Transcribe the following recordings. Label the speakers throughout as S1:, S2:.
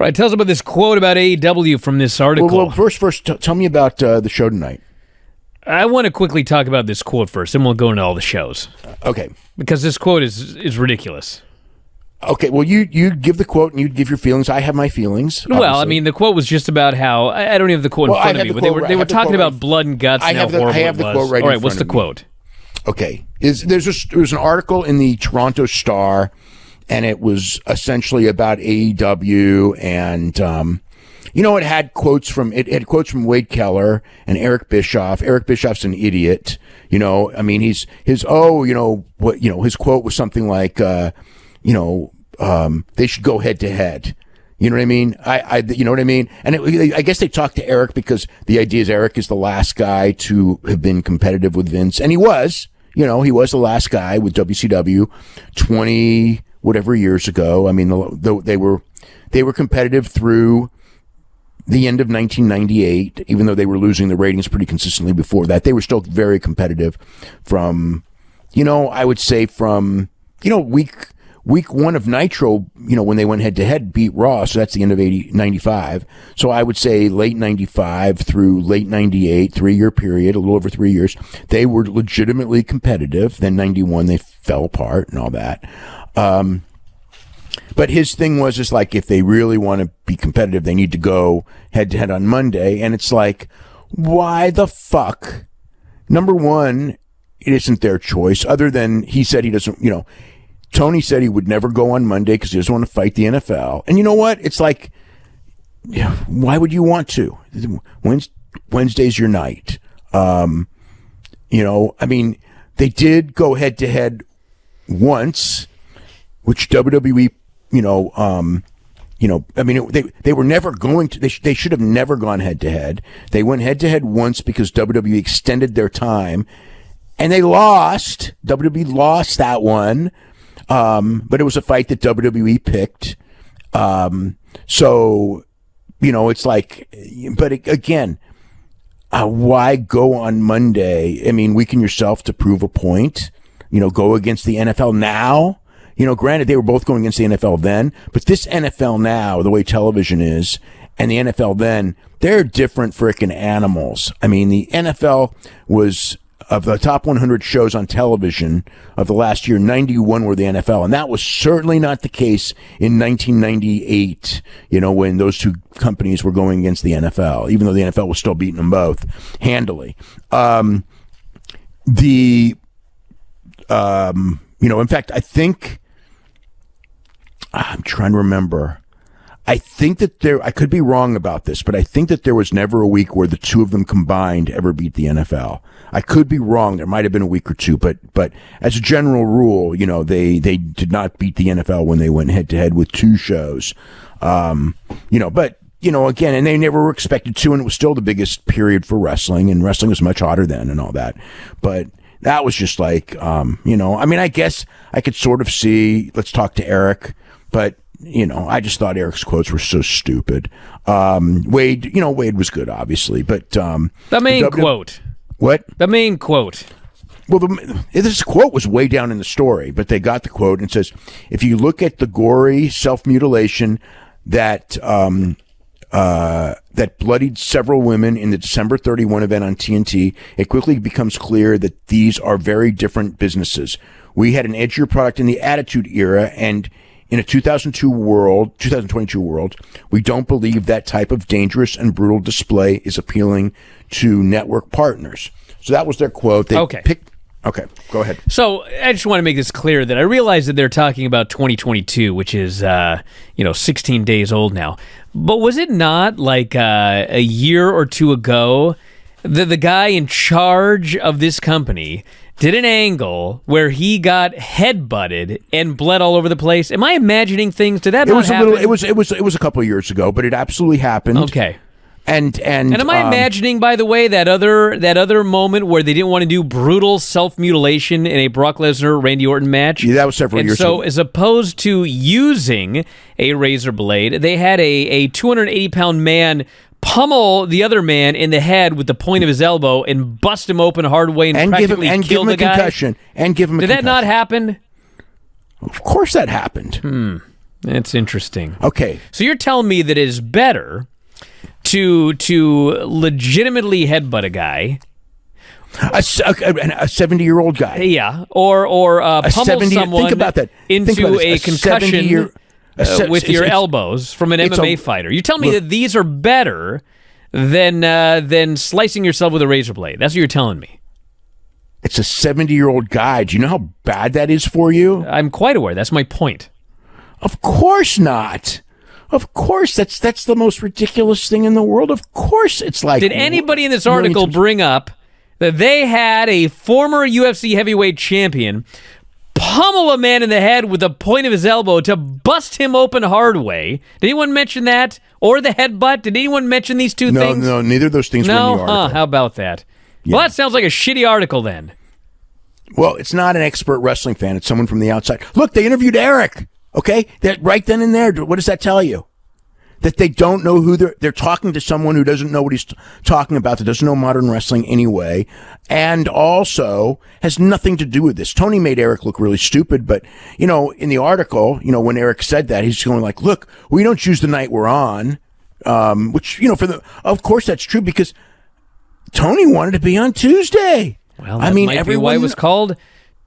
S1: Right, tell us about this quote about AEW from this article.
S2: Well, well first, first, t- tell me about uh, the show tonight.
S1: I want to quickly talk about this quote first, and we'll go into all the shows
S2: Okay.
S1: because this quote is is ridiculous.
S2: Okay. Well, you you give the quote and you give your feelings. I have my feelings.
S1: Well, I mean, the quote was just about how I, I don't have the quote
S2: Well,
S1: in front of me,
S2: the
S1: but they were they were
S2: the
S1: talking about
S2: right-
S1: blood and guts
S2: I
S1: and
S2: have the- I have the quote right
S1: All right, what's the
S2: me.
S1: quote?
S2: Okay. Is there's a there was an article in the Toronto Star, and it was essentially about AEW, and um, you know, it had quotes from it, had quotes from Wade Keller and Eric Bischoff. Eric Bischoff's an idiot. You know, I mean, he's his oh, you know what, you know, his quote was something like, uh, you know, um, they should go head to head. You know what I mean? I, I, you know what I mean? And it, I guess they talked to Eric because the idea is Eric is the last guy to have been competitive with Vince, and he was. You know, he was the last guy with WCW, twenty whatever years ago. I mean, the, they were they were competitive through the end of 1998, even though they were losing the ratings pretty consistently before that. They were still very competitive from, you know, I would say from, you know, week week one of Nitro, you know, when they went head to head, beat Raw. So that's the end of 80, 95. So I would say late 95 through late 98, three year period, a little over three years, they were legitimately competitive. Then 91, they fell apart and all that. Um, but his thing was just like if they really want to be competitive, they need to go head to head on Monday. And it's like, why the fuck? Number one, it isn't their choice. Other than he said he doesn't, you know, Tony said he would never go on Monday because he doesn't want to fight the NFL. And you know what? It's like, why would you want to? Wednesday's your night. Um, you know, I mean, they did go head to head once, which WWE, you know, um, you know, I mean, it, they they were never going to. They sh- they should have never gone head to head. They went head to head once because WWE extended their time, and they lost. WWE lost that one, um, but it was a fight that WWE picked. Um, so, you know, it's like, but again, uh, why go on Monday? I mean, weaken yourself to prove a point. You know, go against the NFL now. You know, granted, they were both going against the NFL then, but this NFL now, the way television is, and the NFL then, they're different freaking animals. I mean, the NFL was of the top 100 shows on television of the last year, 91 were the NFL. And that was certainly not the case in 1998, you know, when those two companies were going against the NFL, even though the NFL was still beating them both handily. Um, the, um, you know, in fact, I think, I'm trying to remember. I think that there, I could be wrong about this, but I think that there was never a week where the two of them combined ever beat the NFL. I could be wrong. There might have been a week or two, but, but as a general rule, you know, they, they did not beat the NFL when they went head to head with two shows. Um, you know, but, you know, again, and they never were expected to, and it was still the biggest period for wrestling, and wrestling was much hotter then and all that. But that was just like, um, you know, I mean, I guess I could sort of see, let's talk to Eric, but you know, I just thought Eric's quotes were so stupid. Um, Wade, you know, Wade was good, obviously, but um,
S1: The main
S2: W-
S1: quote.
S2: What?
S1: The main quote.
S2: Well, the, this quote was way down in the story, but they got the quote and it says, "If you look at the gory self mutilation that um, uh, that bloodied several women in the December 31 event on TNT, it quickly becomes clear that these are very different businesses. We had an edgier product in the Attitude Era, and in a 2002 world, 2022 world, we don't believe that type of dangerous and brutal display is appealing to network partners." So that was their quote. They
S1: Okay.
S2: picked. Okay, go ahead.
S1: So I just want to make this clear that I realize that they're talking about 2022, which is uh, you know 16 days old now. But was it not like uh, a year or two ago that the guy in charge of this company did an angle where he got headbutted and bled all over the place? Am I imagining things? Did that
S2: It was a little. It was. It was. It was a couple of years ago, but it absolutely happened.
S1: okay.
S2: And and
S1: And am I
S2: um,
S1: imagining, by the way, that other that other moment where they didn't want to do brutal self mutilation in a Brock Lesnar Randy Orton match?
S2: Yeah, that was several
S1: and
S2: years
S1: so,
S2: ago.
S1: as opposed to using a razor blade, they had a a 280 pound man pummel the other man in the head with the point of his elbow and bust him open hard way and,
S2: and give him and give him a
S1: guy.
S2: concussion and give him a
S1: Did that not happen?
S2: Of course, that happened.
S1: Hmm. That's interesting.
S2: Okay,
S1: So you're telling me that it is better to to legitimately headbutt a guy,
S2: a seventy year old guy.
S1: yeah, or or uh,
S2: A
S1: pummel
S2: 70
S1: someone
S2: think about that. Think
S1: into
S2: about
S1: a
S2: this. A
S1: concussion
S2: 70-year a
S1: uh, with your elbows from an
S2: it's a-
S1: MMA fighter. You tell me
S2: Look.
S1: that these are better than uh, than slicing yourself with a razor blade. That's what you're telling me.
S2: It's a seventy year old guy. Do you know how bad that is for you?
S1: I'm quite aware. That's my point.
S2: Of course not. Of course, that's that's the most ridiculous thing in the world. Of course, it's like.
S1: Did anybody in this article bring up that they had a former UFC heavyweight champion pummel a man in the head with the point of his elbow to bust him open hard way? Did anyone mention that? Or the headbutt? Did anyone mention these two
S2: No,
S1: things?
S2: no, no, neither of those things
S1: No?
S2: were in the
S1: Huh, how about that? Well, that sounds like a shitty article then.
S2: Well, it's not an expert wrestling fan. It's someone from the outside. Look, they interviewed Eric. Okay, that right then and there. What does that tell you? That they don't know who they're they're talking to someone who doesn't know what he's t- talking about. That doesn't know modern wrestling anyway, and also has nothing to do with this. Tony made Eric look really stupid, but you know, in the article, you know, when Eric said that, he's going like, "Look, we don't choose the night we're on," um, which you know, for the of course that's true because Tony wanted to be on Tuesday.
S1: Well,
S2: I mean, everyone
S1: why it was called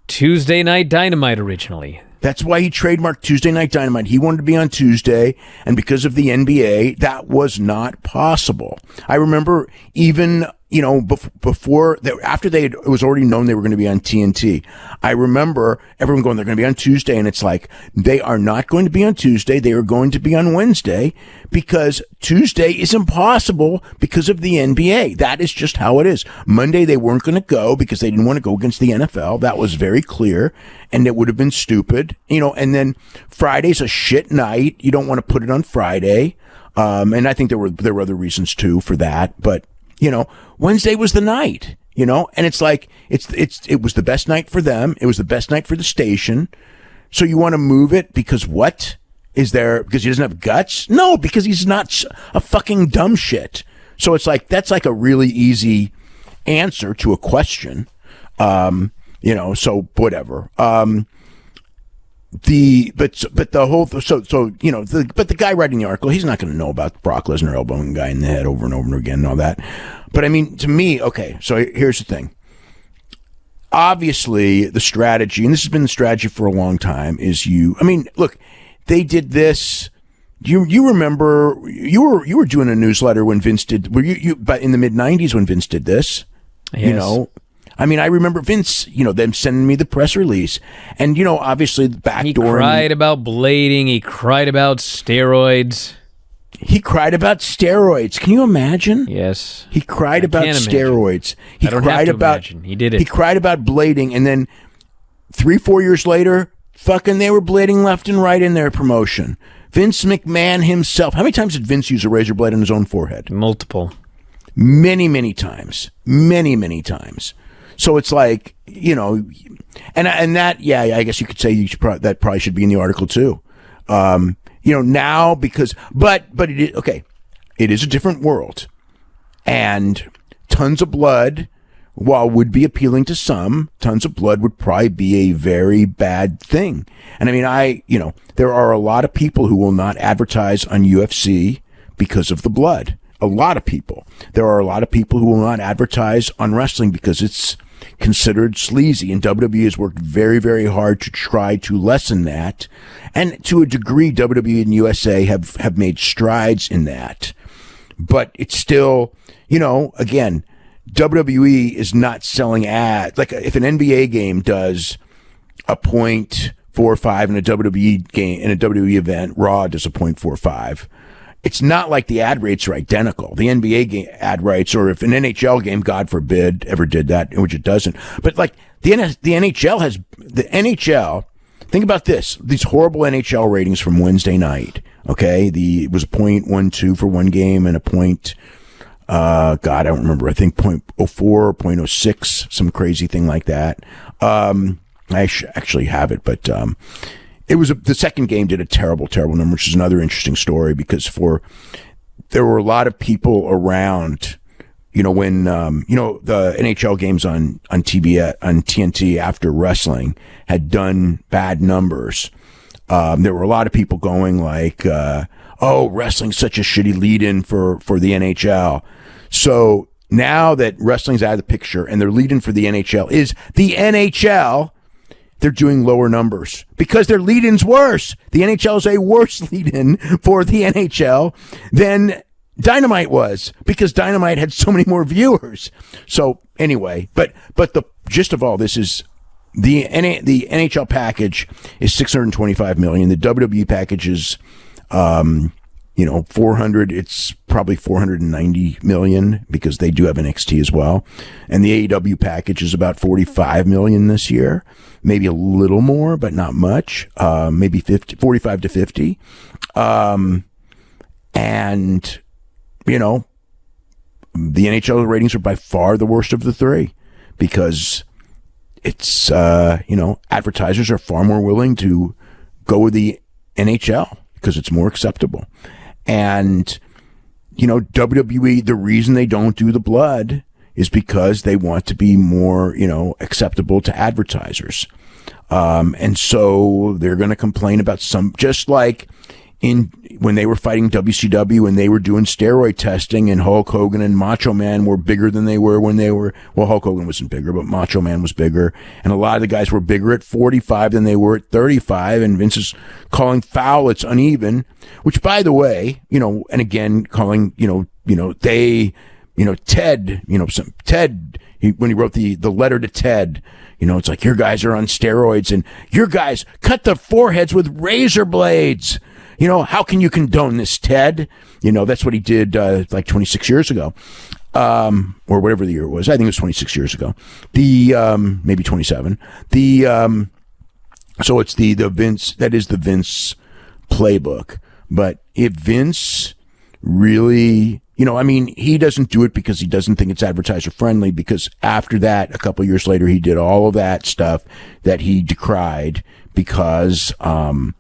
S1: Tuesday Night Dynamite originally.
S2: That's why he trademarked Tuesday Night Dynamite. He wanted to be on Tuesday, and because of the NBA, that was not possible. I remember even you know bef- before they, after they had, it was already known they were going to be on TNT. I remember everyone going, they're going to be on Tuesday, and it's like they are not going to be on Tuesday. They are going to be on Wednesday because Tuesday is impossible because of the NBA. That is just how it is. Monday they weren't going to go because they didn't want to go against the NFL. That was very clear, and it would have been stupid, you know. And then Friday's a shit night. You don't want to put it on Friday. Um, and I think there were there were other reasons too for that, but you know, Wednesday was the night, you know, and it's like it's it's it was the best night for them. It was the best night for the station. So you want to move it because what is there? Because he doesn't have guts? No, because he's not a fucking dumb shit. So it's like that's like a really easy answer to a question. Um, you know, so whatever. Um, the but but the whole so so you know the but the guy writing the article he's not going to know about Brock Lesnar elbowing guy in the head over and over and again and all that. But I mean, to me, okay. So here's the thing. Obviously, the strategy, and this has been the strategy for a long time, is you. I mean, look, they did this. You you remember you were you were doing a newsletter when Vince did. Were you you? But in the mid '90s when Vince did this, you know. I mean, I remember Vince, you know, them sending me the press release, and you know, obviously the back
S1: He
S2: door.
S1: cried about blading. He cried about steroids.
S2: He cried about steroids. Can you imagine?
S1: Yes.
S2: He cried
S1: I
S2: about
S1: can't imagine.
S2: steroids. He
S1: I don't
S2: cried about.
S1: imagine. He did it.
S2: He cried about blading, and then three, four years later, fucking, they were blading left and right in their promotion. Vince McMahon himself. How many times did Vince use a razor blade on his own forehead?
S1: Multiple.
S2: Many, many times. Many, many times. So it's like you know, and and that yeah, I guess you could say you should that probably should be in the article too. Um, you know now because but but it is okay. It is a different world, and tons of blood. While would be appealing to some, tons of blood would probably be a very bad thing. And I mean, I you know there are a lot of people who will not advertise on UFC because of the blood a lot of people. There are a lot of people who will not advertise on wrestling because it's considered sleazy. And WWE has worked very, very hard to try to lessen that. And to a degree, WWE and USA have, have made strides in that. But it's still, you know, again, WWE is not selling ads. Like if an NBA game does a point four five in a WWE game in a WWE event, Raw does a point four five it's not like the ad rates are identical. The NBA game ad rates, or if an NHL game, God forbid, ever did that, which it doesn't. But like the the NHL has the NHL. Think about this: these horrible NHL ratings from Wednesday night. Okay, the it was point one two for one game and a point. Uh, God, I don't remember. I think point oh four oh six, some crazy thing like that. Um, I sh- actually have it, but um, it was a, the second game did a terrible, terrible number, which is another interesting story because for there were a lot of people around. You know when um, you know the NHL games on on TV on TNT after wrestling had done bad numbers. um, there were a lot of people going like, uh, "Oh, wrestling's such a shitty lead-in for for the NHL." So now that wrestling's out of the picture and their lead-in for the NHL is the NHL, they're doing lower numbers because their lead-in's worse. The NHL is a worse lead-in for the NHL than Dynamite was because Dynamite had so many more viewers. So anyway, but but the gist of all this is the the NHL package is 625 million. The WWE package is um you know 400 it's probably 490 million because they do have an NXT as well. And the AEW package is about 45 million this year. Maybe a little more, but not much. Uh, maybe 50 45 to 50. Um and you know, the NHL ratings are by far the worst of the three because it's, uh, you know, advertisers are far more willing to go with the NHL because it's more acceptable. And, you know, WWE, the reason they don't do the blood is because they want to be more, you know, acceptable to advertisers. Um, and so they're going to complain about some, just like in when they were fighting WCW and they were doing steroid testing and Hulk Hogan and Macho Man were bigger than they were when they were well Hulk Hogan wasn't bigger but Macho Man was bigger. And a lot of the guys were bigger at 45 than they were at 35 and Vince is calling foul. It's uneven which by the way you know and again calling you know you know they you know Ted you know some Ted he, when he wrote the the letter to Ted you know it's like your guys are on steroids and your guys cut the foreheads with razor blades you know, how can you condone this, Ted? You know, that's what he did uh, like 26 years ago, um, or whatever the year was. I think it was 26 years ago. The um, maybe 27. The um, so it's the the Vince that is the Vince playbook. But if Vince really you know, I mean, he doesn't do it because he doesn't think it's advertiser friendly. Because after that, a couple years later, he did all of that stuff that he decried because, um,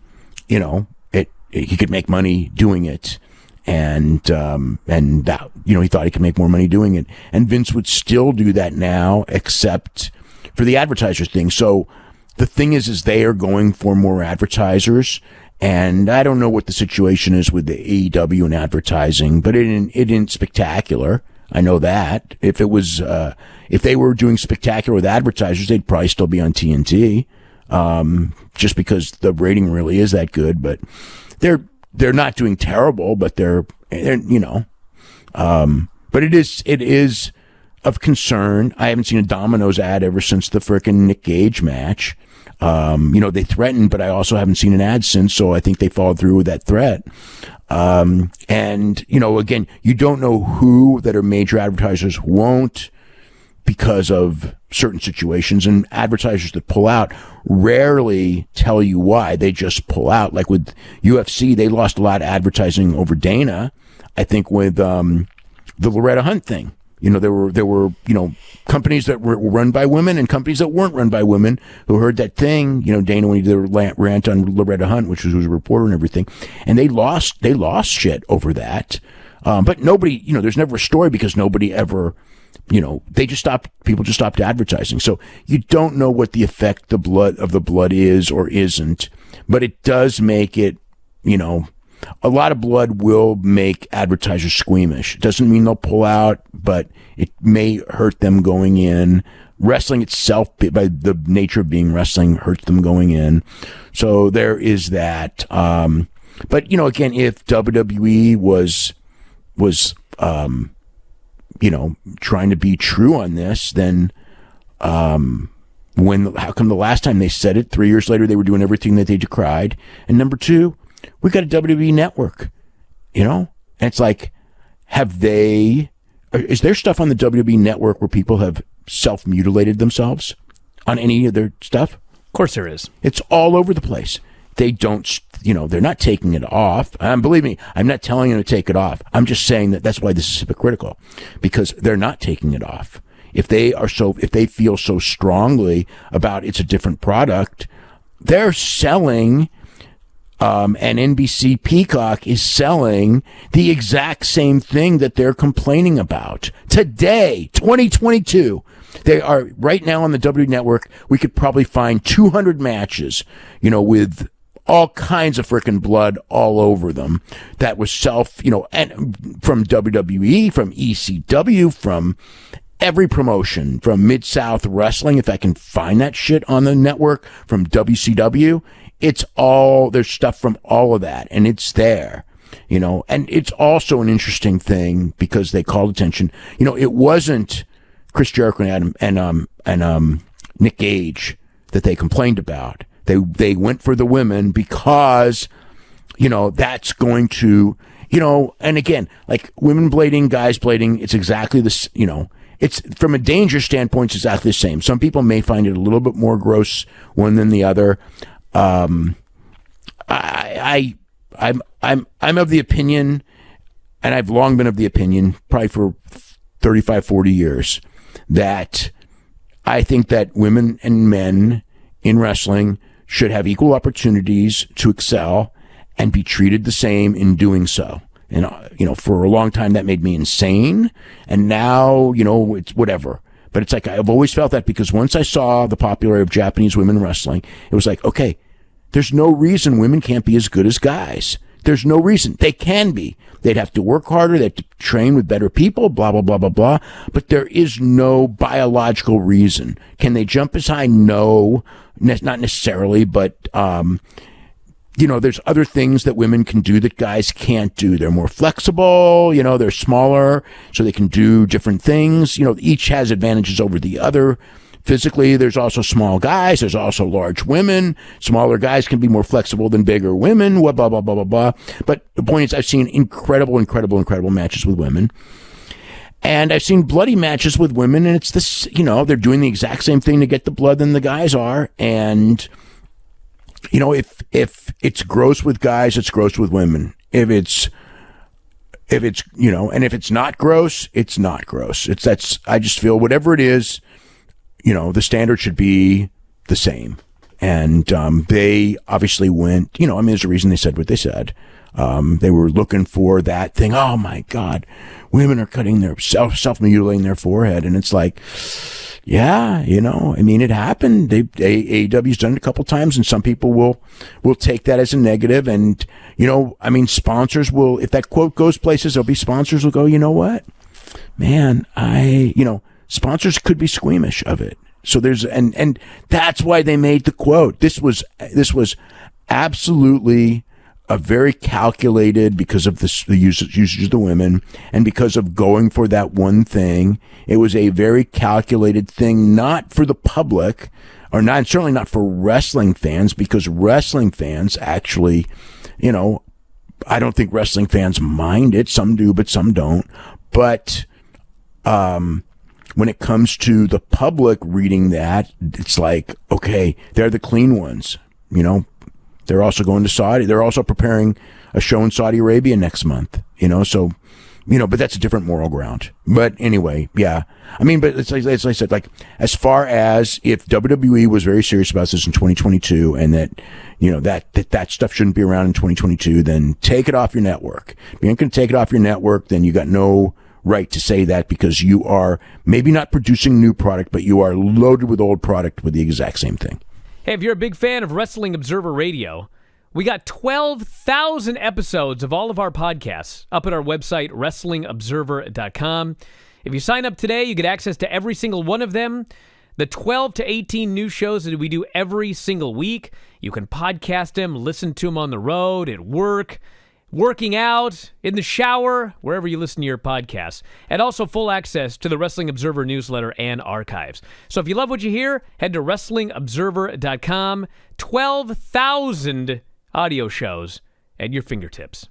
S2: you know, it he could make money doing it. And um, and that you know he thought he could make more money doing it. And Vince would still do that now except for the advertiser thing. So the thing is is they are going for more advertisers and I don't know what the situation is with the AEW and advertising but it didn't, it isn't spectacular I know that if it was uh, if they were doing spectacular with advertisers they'd probably still be on TNT um, just because the rating really is that good but they're they're not doing terrible, but they're, they're you know, um, but it is it is of concern. I haven't seen a Domino's ad ever since the frickin' Nick Gage match. Um, you know, they threatened, but I also haven't seen an ad since, so I think they followed through with that threat. Um, and, you know, again, you don't know who that are major advertisers won't because of certain situations and advertisers that pull out rarely tell you why. They just pull out. Like with UFC they lost a lot of advertising over Dana I think with um, the Loretta Hunt thing you know there were there were you know companies that were run by women and companies that weren't run by women who heard that thing you know Dana when he did a rant on Loretta Hunt which was, was a reporter and everything and they lost they lost shit over that um, but nobody you know there's never a story because nobody ever you know, they just stopped, people just stopped advertising. So you don't know what the effect the blood of the blood is or isn't, but it does make it, you know, a lot of blood will make advertisers squeamish. It doesn't mean they'll pull out, but it may hurt them going in. Wrestling itself, by the nature of being wrestling, hurts them going in. So there is that. Um, but you know, again, if WWE was was um, you know, trying to be true on this, then um, when how come the last time they said it, three years later they were doing everything that they decried? And number two, we got a WWE network, you know, and it's like, have they? Is there stuff on the WWE network where people have self mutilated themselves on any of their stuff?
S1: Of course, there is.
S2: It's all over the place they don't, you know, they're not taking it off. Um, believe me, I'm not telling them to take it off. I'm just saying that that's why this is hypocritical because they're not taking it off. If they are so, if they feel so strongly about it's a different product, they're selling, um, and NBC Peacock is selling the exact same thing that they're complaining about today, 2022. They are right now on the W Network. We could probably find 200 matches, you know, with all kinds of freaking blood all over them. That was self, you know, and from WWE, from ECW, from every promotion, from Mid South Wrestling, if I can find that shit on the network, from WCW. It's all, there's stuff from all of that, and it's there you know, and it's also an interesting thing because they called attention. You know, it wasn't Chris Jericho and Adam, and um and um Nick Gage that they complained about. They they went for the women because you know that's going to you know, and again, like women blading, guys blading, it's exactly this. You know, it's from a danger standpoint, it's exactly the same. Some people may find it a little bit more gross one than the other. Um, I, I, I'm, I'm, I'm of the opinion, and I've long been of the opinion, probably for 35, 40 years, that I think that women and men in wrestling should have equal opportunities to excel and be treated the same in doing so. And, uh, you know, for a long time that made me insane. And now, you know, it's whatever. But it's like, I've always felt that because once I saw the popularity of Japanese women wrestling, it was like, okay, there's no reason women can't be as good as guys. There's no reason. They can be. They'd have to work harder. They'd have to train with better people, blah, blah, blah, blah, blah. But there is no biological reason. Can they jump as high? No, ne- not necessarily, but, um, you know, there's other things that women can do that guys can't do. They're more flexible, you know, they're smaller, so they can do different things. You know, each has advantages over the other. Physically, there's also small guys. There's also large women. Smaller guys can be more flexible than bigger women. Blah, blah, blah, blah, blah, blah. But the point is, I've seen incredible, incredible, incredible matches with women. And I've seen bloody matches with women, and it's this, you know, they're doing the exact same thing to get the blood than the guys are. And, you know, if, if it's gross with guys, it's gross with women. If it's, if it's, you know, and if it's not gross, it's not gross. It's that's, I just feel whatever it is, you know, the standard should be the same. And um, they obviously went, you know, I mean, there's a reason they said what they said. Um, they were looking for that thing. Oh my God, women are cutting their self self mutilating their forehead, and it's like, yeah, you know, I mean, it happened. They, they AEW's done it a couple times, and some people will will take that as a negative. And you know, I mean, sponsors will if that quote goes places, there'll be sponsors will go. You know what, man, I you know sponsors could be squeamish of it. So there's and and that's why they made the quote. This was this was absolutely a very calculated because of the, the usage, usage of the women and because of going for that one thing. It was a very calculated thing, not for the public or not certainly not for wrestling fans because wrestling fans actually, you know, I don't think wrestling fans mind it. Some do, but some don't. But um, when it comes to the public reading that, it's like, okay, they're the clean ones. You know, they're also going to Saudi. They're also preparing a show in Saudi Arabia next month. You know, so you know, but that's a different moral ground. But anyway, yeah. I mean, but it's like, as I said, like as far as if WWE was very serious about this in 2022 and that, you know, that, that, that stuff shouldn't be around in 2022, then take it off your network. If you ain't going to take it off your network, then you got no right to say that because you are maybe not producing new product, but you are loaded with old product with the exact same thing.
S1: Hey, if you're a big fan of Wrestling Observer Radio, we got 12,000 episodes of all of our podcasts up at our website, WrestlingObserver.com. If you sign up today, you get access to every single one of them. The 12 to 18 new shows that we do every single week. You can podcast them, listen to them on the road, at work working out, in the shower, wherever you listen to your podcasts, and also full access to the Wrestling Observer newsletter and archives. So if you love what you hear, head to WrestlingObserver.com. 12,000 audio shows at your fingertips.